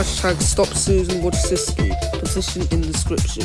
Hashtag stop Susan Wojcicki. Petition in description.